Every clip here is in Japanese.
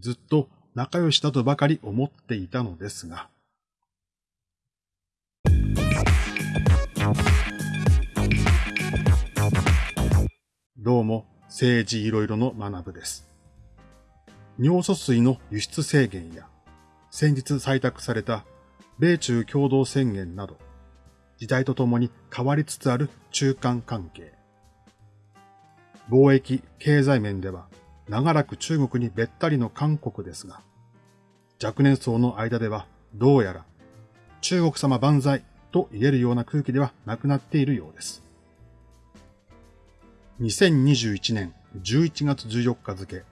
ずっと仲良しだとばかり思っていたのですが、どうも政治いろいろの学部です。尿素水の輸出制限や、先日採択された米中共同宣言など、時代とともに変わりつつある中間関係。貿易、経済面では長らく中国にべったりの韓国ですが、若年層の間ではどうやら中国様万歳と言えるような空気ではなくなっているようです。2021年11月14日付、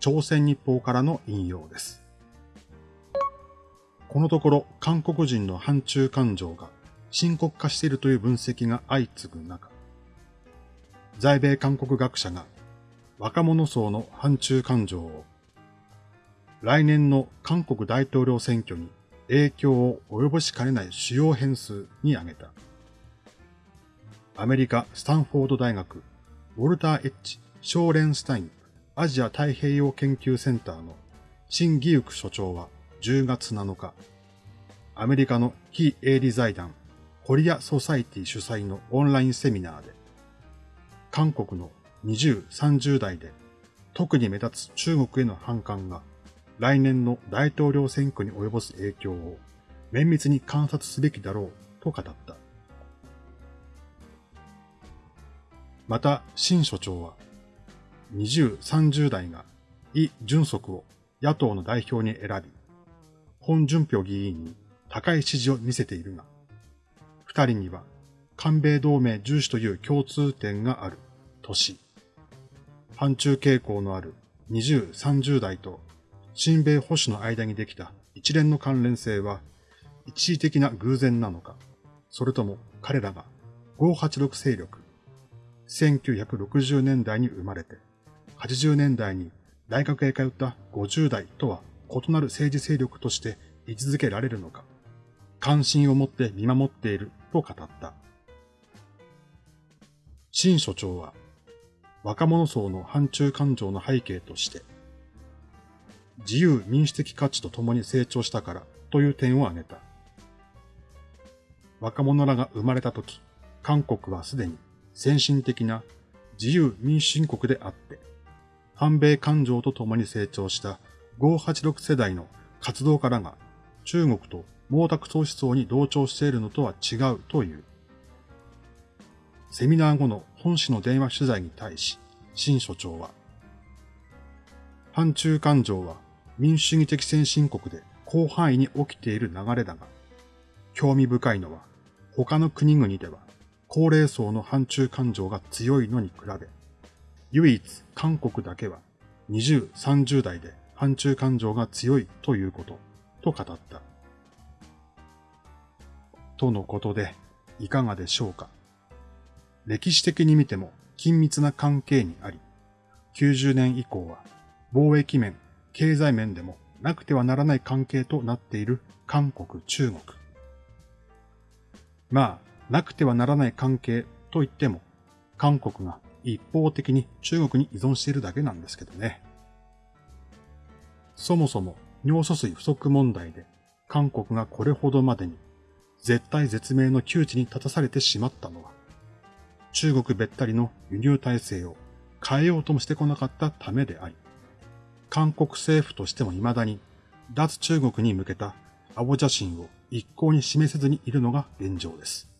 朝鮮日報からの引用です。このところ韓国人の反中感情が深刻化しているという分析が相次ぐ中、在米韓国学者が若者層の反中感情を来年の韓国大統領選挙に影響を及ぼしかねない主要変数に挙げた。アメリカ・スタンフォード大学ウォルター・エッジ・ショーレンスタインアジア太平洋研究センターのシン・ギユク所長は10月7日、アメリカの非営利財団コリア・ソサイティ主催のオンラインセミナーで、韓国の20、30代で特に目立つ中国への反感が来年の大統領選挙に及ぼす影響を綿密に観察すべきだろうと語った。また、新所長は、20、30代がイ・ジュンソクを野党の代表に選び、本順平議員に高い支持を見せているが、二人には韓米同盟重視という共通点がある都市。反中傾向のある20、30代と新米保守の間にできた一連の関連性は一時的な偶然なのか、それとも彼らが586勢力、1960年代に生まれて、80年代に大学へ通った50代とは異なる政治勢力として位置づけられるのか、関心を持って見守っていると語った。新所長は、若者層の反中感情の背景として、自由民主的価値と共に成長したからという点を挙げた。若者らが生まれた時、韓国はすでに先進的な自由民主主義国であって、反米感情と共に成長した586世代の活動家らが中国と毛沢東思想に同調しているのとは違うという。セミナー後の本誌の電話取材に対し、新所長は、反中感情は民主主義的先進国で広範囲に起きている流れだが、興味深いのは他の国々では高齢層の反中感情が強いのに比べ、唯一韓国だけは20、30代で反中感情が強いということ、と語った。とのことで、いかがでしょうか？歴史的に見ても緊密な関係にあり、90年以降は貿易面、経済面でもなくてはならない関係となっている韓国、中国。まあ、なくてはならない関係と言っても、韓国が一方的に中国に依存しているだけなんですけどね。そもそも尿素水不足問題で韓国がこれほどまでに絶対絶命の窮地に立たされてしまったのは、中国べったりの輸入体制を変えようともしてこなかったためであり、韓国政府としても未だに脱中国に向けた青写真を一向に示せずにいるのが現状です。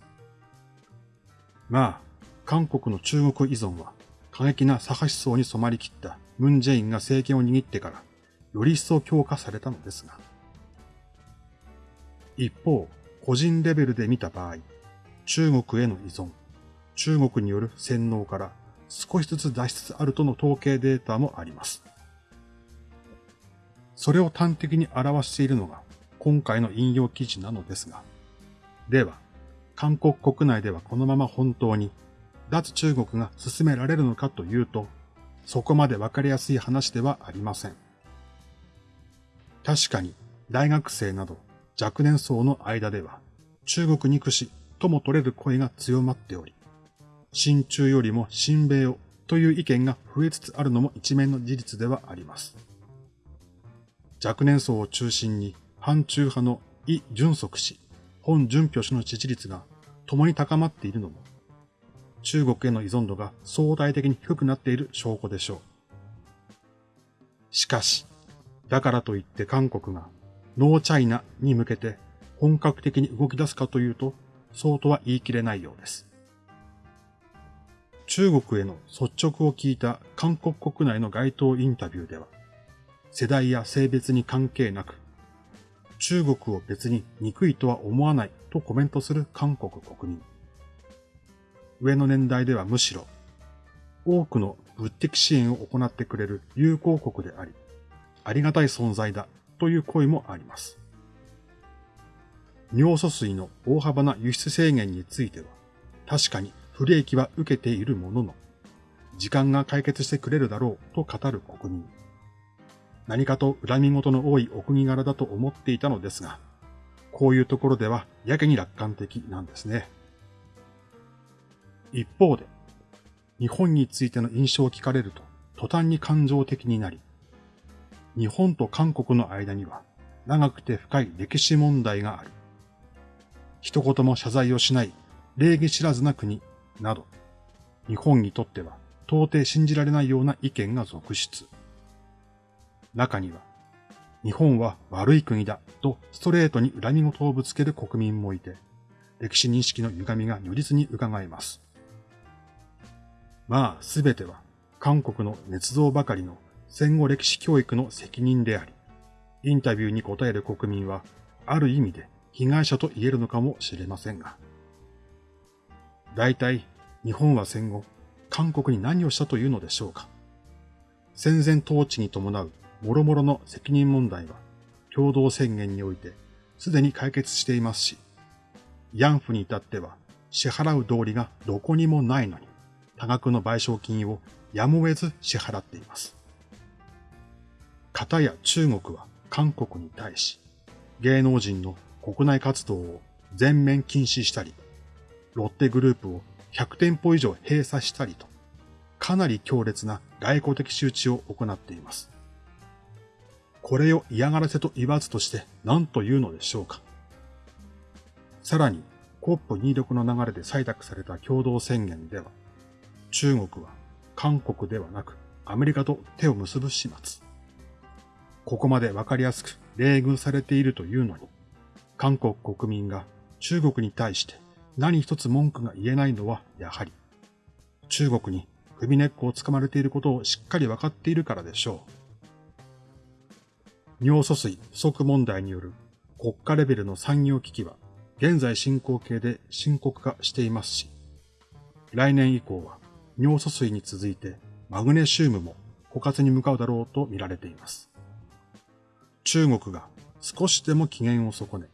まあ、韓国の中国依存は過激な左派思想に染まりきったムン・ジェインが政権を握ってからより一層強化されたのですが、一方、個人レベルで見た場合、中国への依存、中国による洗脳から少しずつ脱しつつあるとの統計データもあります。それを端的に表しているのが今回の引用記事なのですが、では、韓国国内ではこのまま本当に脱中国が進められるのかというと、そこまでわかりやすい話ではありません。確かに大学生など若年層の間では中国憎しとも取れる声が強まっており、親中よりも親米をという意見が増えつつあるのも一面の事実ではあります。若年層を中心に反中派のイ・ジュンソク氏、本準平氏の支持率が共に高まっているのも、中国への依存度が相対的に低くなっている証拠でしょう。しかし、だからといって韓国がノーチャイナに向けて本格的に動き出すかというと、そうとは言い切れないようです。中国への率直を聞いた韓国国内の街頭インタビューでは、世代や性別に関係なく、中国を別に憎いとは思わないとコメントする韓国国民。上の年代ではむしろ、多くの物的支援を行ってくれる友好国であり、ありがたい存在だという声もあります。尿素水の大幅な輸出制限については、確かに不利益は受けているものの、時間が解決してくれるだろうと語る国民。何かと恨み事の多いお国柄だと思っていたのですが、こういうところではやけに楽観的なんですね。一方で、日本についての印象を聞かれると途端に感情的になり、日本と韓国の間には長くて深い歴史問題がある。一言も謝罪をしない礼儀知らずな国など、日本にとっては到底信じられないような意見が続出。中には、日本は悪い国だとストレートに恨み事をぶつける国民もいて、歴史認識の歪みが如実に伺えます。まあ、すべては韓国の捏造ばかりの戦後歴史教育の責任であり、インタビューに答える国民は、ある意味で被害者と言えるのかもしれませんが。大体、日本は戦後、韓国に何をしたというのでしょうか。戦前統治に伴う諸々の責任問題は、共同宣言において、すでに解決していますし、ヤンフに至っては、支払う道理がどこにもないのに、多額の賠償金をやむを得ず支払っています。片や中国は韓国に対し、芸能人の国内活動を全面禁止したり、ロッテグループを100店舗以上閉鎖したりと、かなり強烈な外交的周知を行っています。これを嫌がらせと言わずとして何と言うのでしょうか。さらに、COP26 の流れで採択された共同宣言では、中国は韓国ではなくアメリカと手を結ぶ始末。ここまでわかりやすく冷遇されているというのに、韓国国民が中国に対して何一つ文句が言えないのはやはり、中国に首根っこをつかまれていることをしっかりわかっているからでしょう。尿素水不足問題による国家レベルの産業危機は現在進行形で深刻化していますし、来年以降は尿素水に続いてマグネシウムも枯渇に向かうだろうと見られています。中国が少しでも機嫌を損ね、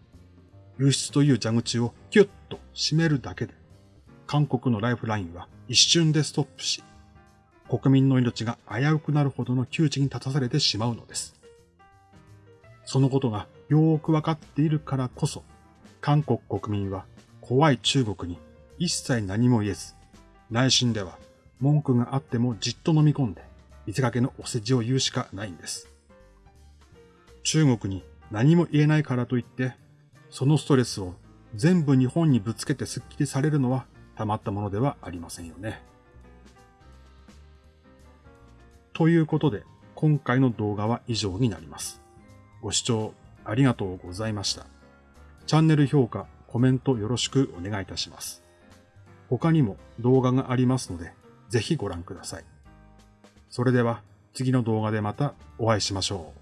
輸出という蛇口をキュッと閉めるだけで、韓国のライフラインは一瞬でストップし、国民の命が危うくなるほどの窮地に立たされてしまうのです。そのことがよーくわかっているからこそ、韓国国民は怖い中国に一切何も言えず、内心では文句があってもじっと飲み込んで、見せかけのお世辞を言うしかないんです。中国に何も言えないからといって、そのストレスを全部日本にぶつけてスッキリされるのはたまったものではありませんよね。ということで、今回の動画は以上になります。ご視聴ありがとうございました。チャンネル評価、コメントよろしくお願いいたします。他にも動画がありますので、ぜひご覧ください。それでは次の動画でまたお会いしましょう。